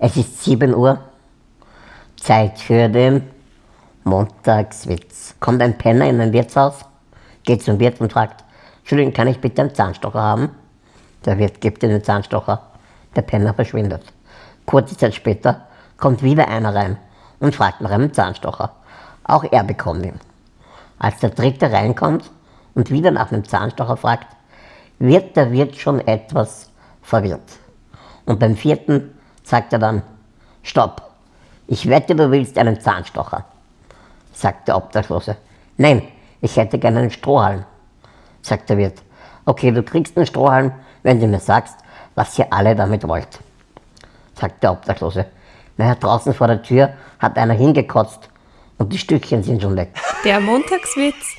Es ist 7 Uhr, Zeit für den Montagswitz. Kommt ein Penner in ein Wirtshaus, geht zum Wirt und fragt, Entschuldigung, kann ich bitte einen Zahnstocher haben? Der Wirt gibt ihm den Zahnstocher, der Penner verschwindet. Kurze Zeit später kommt wieder einer rein und fragt nach einem Zahnstocher. Auch er bekommt ihn. Als der dritte reinkommt und wieder nach einem Zahnstocher fragt, wird der Wirt schon etwas verwirrt. Und beim vierten sagt er dann, Stopp, ich wette, du willst einen Zahnstocher, sagt der Obdachlose. Nein, ich hätte gerne einen Strohhalm, sagt der Wirt. Okay, du kriegst einen Strohhalm, wenn du mir sagst, was ihr alle damit wollt, sagt der Obdachlose. Naja, draußen vor der Tür hat einer hingekotzt und die Stückchen sind schon weg. Der Montagswitz